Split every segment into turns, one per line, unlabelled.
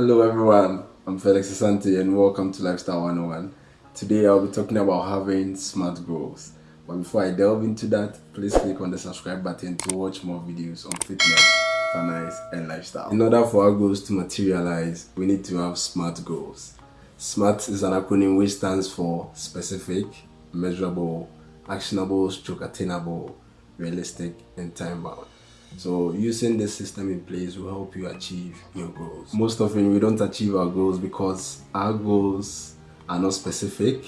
Hello everyone, I'm Felix Asante and welcome to Lifestyle 101. Today I'll be talking about having smart goals. But before I delve into that, please click on the subscribe button to watch more videos on fitness, finance and lifestyle. In order for our goals to materialize, we need to have SMART goals. SMART is an acronym which stands for specific, measurable, actionable, stroke attainable, realistic and time bound. So using this system in place will help you achieve your goals. Most often we don't achieve our goals because our goals are not specific,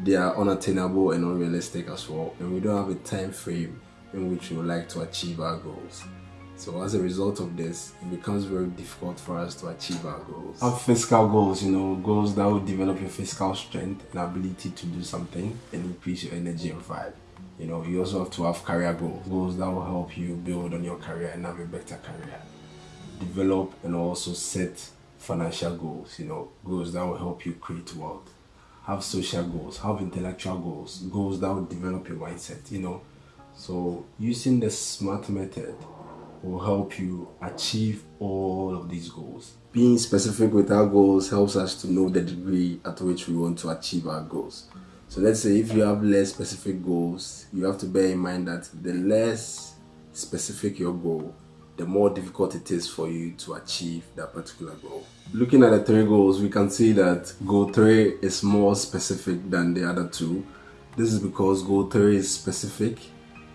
they are unattainable and unrealistic as well and we don't have a time frame in which we would like to achieve our goals. So as a result of this, it becomes very difficult for us to achieve our goals. Have physical goals, you know, goals that will develop your physical strength and ability to do something and increase your energy and vibe. You know, you also have to have career goals, goals that will help you build on your career and have a better career. Develop and also set financial goals, you know, goals that will help you create wealth. Have social goals, have intellectual goals, goals that will develop your mindset, you know. So using the SMART method will help you achieve all of these goals. Being specific with our goals helps us to know the degree at which we want to achieve our goals. So let's say if you have less specific goals, you have to bear in mind that the less specific your goal, the more difficult it is for you to achieve that particular goal. Looking at the three goals, we can see that goal 3 is more specific than the other two. This is because goal 3 is specific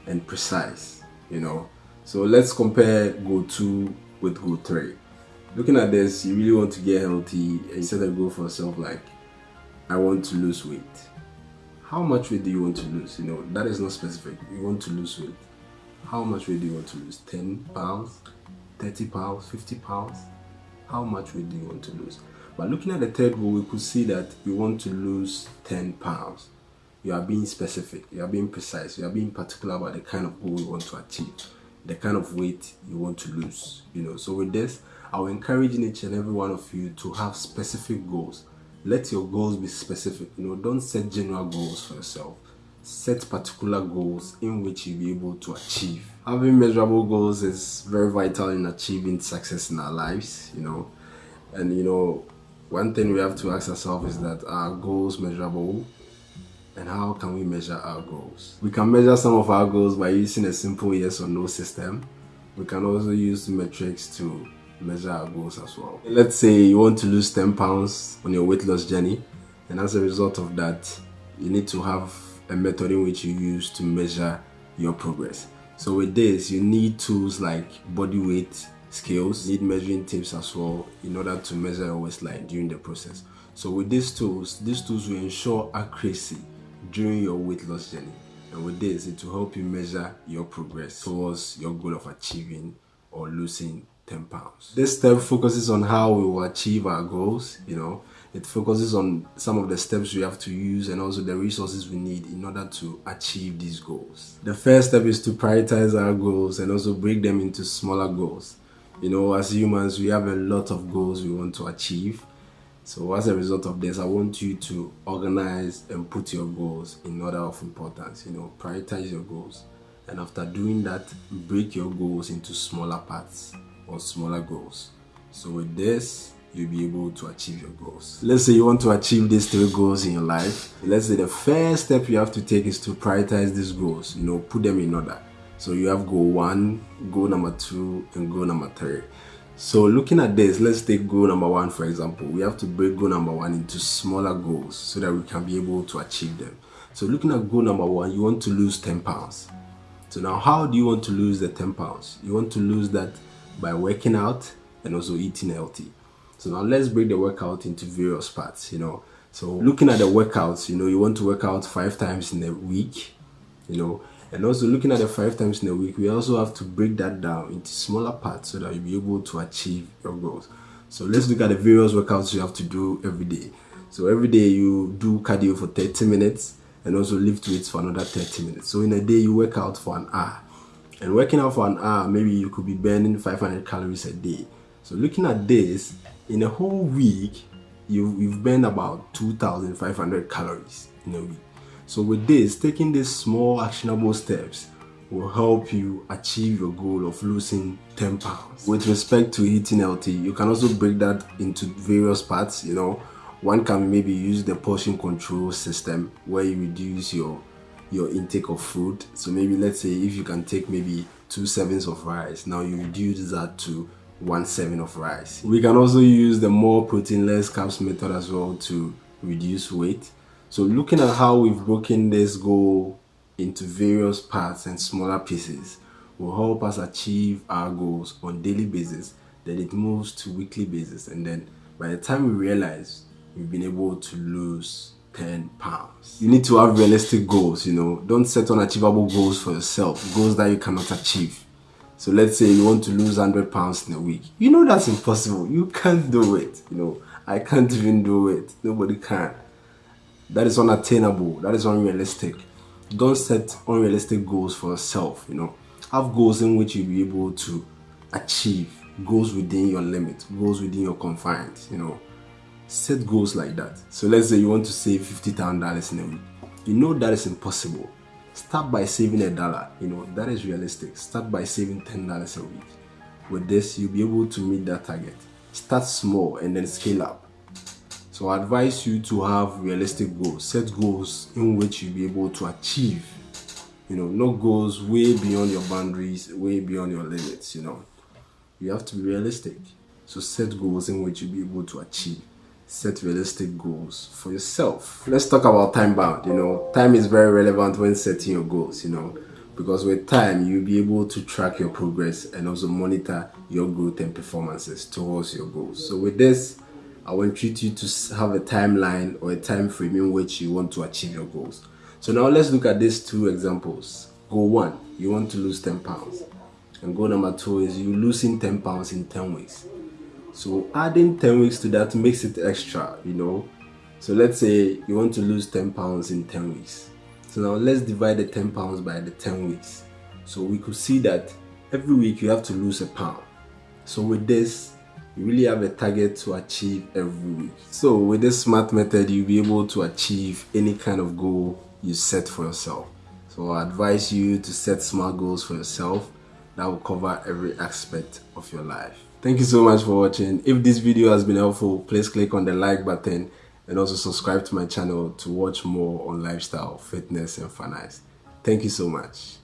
and precise, you know. So let's compare goal 2 with goal 3. Looking at this, you really want to get healthy and you set a goal for yourself like, I want to lose weight how much weight do you want to lose? You know, that is not specific. You want to lose weight. How much weight do you want to lose? 10 pounds, 30 pounds, 50 pounds? How much weight do you want to lose? But looking at the third we could see that you want to lose 10 pounds. You are being specific, you are being precise, you are being particular about the kind of goal you want to achieve, the kind of weight you want to lose. You know, so with this, I will encourage each and every one of you to have specific goals let your goals be specific. You know don't set general goals for yourself. Set particular goals in which you'll be able to achieve. Having measurable goals is very vital in achieving success in our lives you know. And you know one thing we have to ask ourselves is that are goals measurable? And how can we measure our goals? We can measure some of our goals by using a simple yes or no system. We can also use metrics to measure our goals as well. Let's say you want to lose 10 pounds on your weight loss journey, and as a result of that, you need to have a method in which you use to measure your progress. So with this, you need tools like body weight scales, need measuring tapes as well in order to measure your waistline during the process. So with these tools, these tools will ensure accuracy during your weight loss journey. And with this, it will help you measure your progress towards your goal of achieving or losing 10 pounds. This step focuses on how we will achieve our goals, you know. It focuses on some of the steps we have to use and also the resources we need in order to achieve these goals. The first step is to prioritize our goals and also break them into smaller goals. You know, as humans, we have a lot of goals we want to achieve. So as a result of this, I want you to organize and put your goals in order of importance. You know, prioritize your goals. And after doing that, break your goals into smaller parts or smaller goals. So with this, you'll be able to achieve your goals. Let's say you want to achieve these three goals in your life. Let's say the first step you have to take is to prioritize these goals, you know, put them in order. So you have goal one, goal number two, and goal number three. So looking at this, let's take goal number one for example. We have to break goal number one into smaller goals so that we can be able to achieve them. So looking at goal number one, you want to lose 10 pounds. So now how do you want to lose the 10 pounds? You want to lose that by working out and also eating healthy. So now let's break the workout into various parts, you know. So looking at the workouts, you know, you want to work out five times in a week, you know, and also looking at the five times in a week, we also have to break that down into smaller parts so that you'll be able to achieve your goals. So let's look at the various workouts you have to do every day. So every day you do cardio for 30 minutes and also lift weights for another 30 minutes. So in a day you work out for an hour and working out for an hour maybe you could be burning 500 calories a day so looking at this in a whole week you, you've burned about 2500 calories in a week so with this taking these small actionable steps will help you achieve your goal of losing 10 pounds. With respect to eating healthy, you can also break that into various parts, you know. One can maybe use the portion control system where you reduce your your intake of food. So maybe let's say if you can take maybe two servings of rice, now you reduce that to one serving of rice. We can also use the more protein less carbs method as well to reduce weight. So looking at how we've broken this goal into various parts and smaller pieces will help us achieve our goals on daily basis then it moves to weekly basis and then by the time we realize we've been able to lose 10 pounds. You need to have realistic goals you know. Don't set unachievable goals for yourself goals that you cannot achieve. So let's say you want to lose 100 pounds in a week. You know that's impossible. You can't do it you know. I can't even do it. Nobody can. That is unattainable. That is unrealistic. Don't set unrealistic goals for yourself you know. Have goals in which you'll be able to achieve. Goals within your limit. Goals within your confines you know set goals like that so let's say you want to save 50 thousand dollars in a week you know that is impossible start by saving a dollar you know that is realistic start by saving ten dollars a week with this you'll be able to meet that target start small and then scale up so I advise you to have realistic goals. Set goals in which you'll be able to achieve. You know, no goals way beyond your boundaries, way beyond your limits, you know. You have to be realistic. So set goals in which you'll be able to achieve. Set realistic goals for yourself. Let's talk about time bound. You know, time is very relevant when setting your goals, you know because with time you'll be able to track your progress and also monitor your growth and performances towards your goals so with this I will want you to, to have a timeline or a time frame in which you want to achieve your goals. So now let's look at these two examples. Goal one, you want to lose 10 pounds. And goal number two is you losing 10 pounds in 10 weeks. So adding 10 weeks to that makes it extra, you know. So let's say you want to lose 10 pounds in 10 weeks. So now let's divide the 10 pounds by the 10 weeks. So we could see that every week you have to lose a pound. So with this, you really have a target to achieve every week. So with this smart method, you'll be able to achieve any kind of goal you set for yourself. So I advise you to set smart goals for yourself that will cover every aspect of your life. Thank you so much for watching. If this video has been helpful, please click on the like button and also subscribe to my channel to watch more on lifestyle, fitness and finance. Thank you so much.